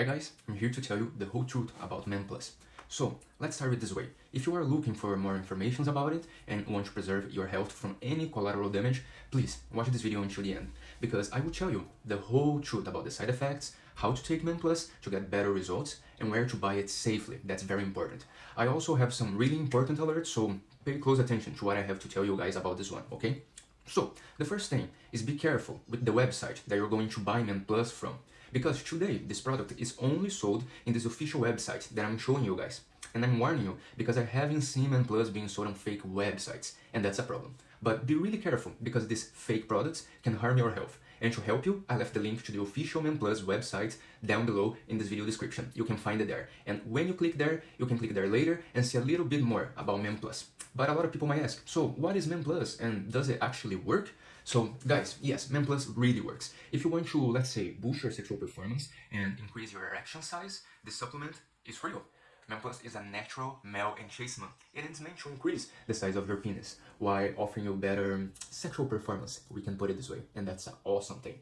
Hi guys, I'm here to tell you the whole truth about Men Plus. So, let's start with this way. If you are looking for more information about it and want to preserve your health from any collateral damage, please watch this video until the end, because I will tell you the whole truth about the side effects, how to take Men Plus to get better results, and where to buy it safely. That's very important. I also have some really important alerts, so pay close attention to what I have to tell you guys about this one, okay? So, the first thing is be careful with the website that you're going to buy Men Plus from. Because today, this product is only sold in this official website that I'm showing you guys. And I'm warning you, because I haven't seen Men Plus being sold on fake websites, and that's a problem. But be really careful, because these fake products can harm your health. And to help you, I left the link to the official Men Plus website down below in this video description. You can find it there. And when you click there, you can click there later and see a little bit more about Men Plus. But a lot of people might ask, so what is Men Plus and does it actually work? So guys, yes, Men Plus really works. If you want to, let's say, boost your sexual performance and increase your erection size, this supplement is for you. Men Plus is a natural male enhancement and it's meant to increase the size of your penis while offering you better um, sexual performance, we can put it this way, and that's an awesome thing.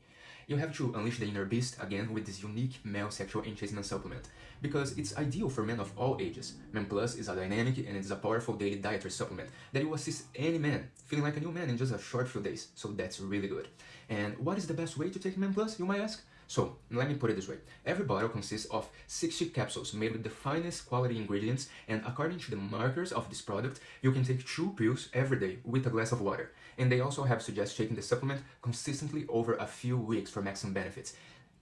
You have to unleash the inner beast again with this unique male sexual enhancement supplement because it's ideal for men of all ages. Men Plus is a dynamic and it's a powerful daily dietary supplement that will assist any man feeling like a new man in just a short few days, so that's really good. And what is the best way to take Men Plus, you might ask? So, let me put it this way. Every bottle consists of 60 capsules made with the finest quality ingredients and according to the markers of this product, you can take two pills every day with a glass of water. And they also have suggest taking the supplement consistently over a few weeks for maximum benefits.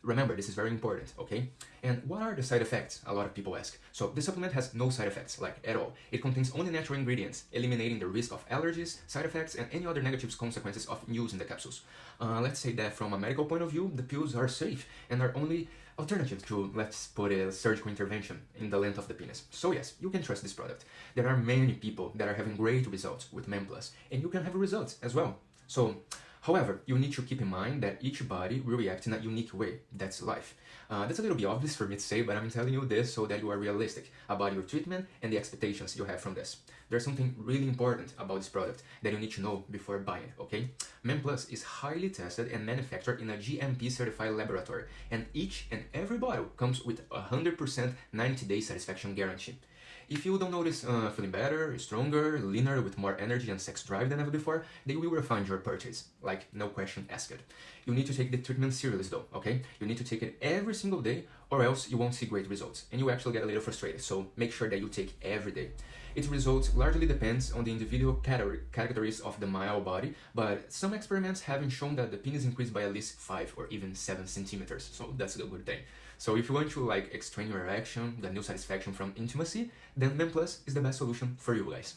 Remember, this is very important, okay? And what are the side effects? A lot of people ask. So this supplement has no side effects, like at all. It contains only natural ingredients, eliminating the risk of allergies, side effects, and any other negative consequences of using the capsules. Uh, let's say that from a medical point of view, the pills are safe and are only alternative to, let's put a surgical intervention in the length of the penis. So yes, you can trust this product. There are many people that are having great results with MemPlus, Plus, and you can have results as well. So However, you need to keep in mind that each body will react in a unique way. That's life. Uh, that's a little bit obvious for me to say, but I'm telling you this so that you are realistic about your treatment and the expectations you have from this. There's something really important about this product that you need to know before buying okay? Men Plus is highly tested and manufactured in a GMP certified laboratory, and each and every bottle comes with a 100% 90-day satisfaction guarantee. If you don't notice uh, feeling better, stronger, leaner, with more energy and sex drive than ever before, they will refund your purchase. Like, no question asked. You need to take the treatment seriously though, okay? You need to take it every single day or else you won't see great results and you actually get a little frustrated, so make sure that you take every day. Its results largely depends on the individual category, categories of the male body, but some experiments have shown that the penis increased by at least 5 or even 7 centimeters, so that's a good thing. So if you want to like extrain your erection, the new satisfaction from intimacy, then Men Plus is the best solution for you guys.